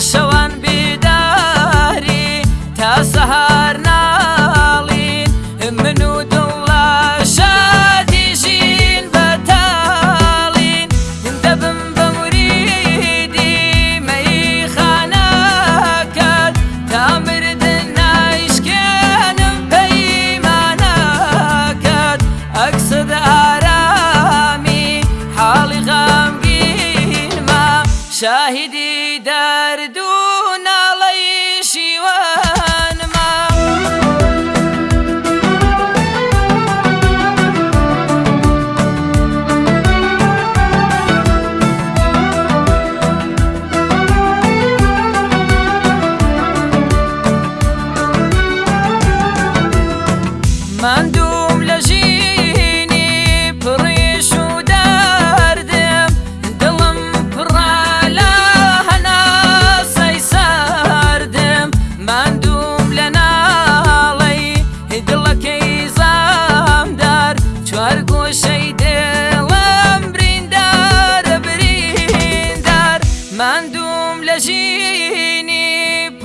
شوان بیداری تا سهر شاهدي دار دون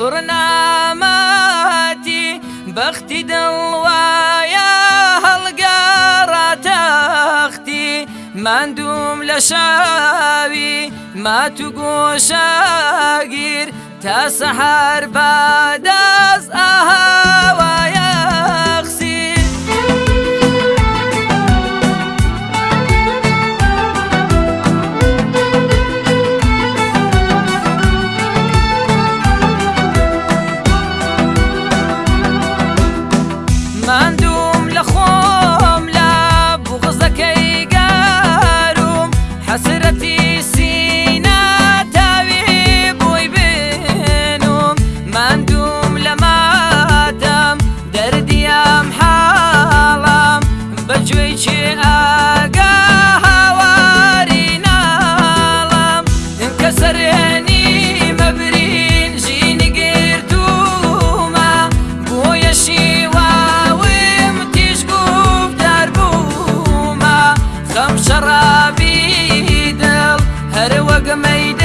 برناماتي بختي دلوايا هەڵگەڕاتە ئەختی مادوم لە شاوی مات و گۆشاگیر تا سحر بادە Amalgamated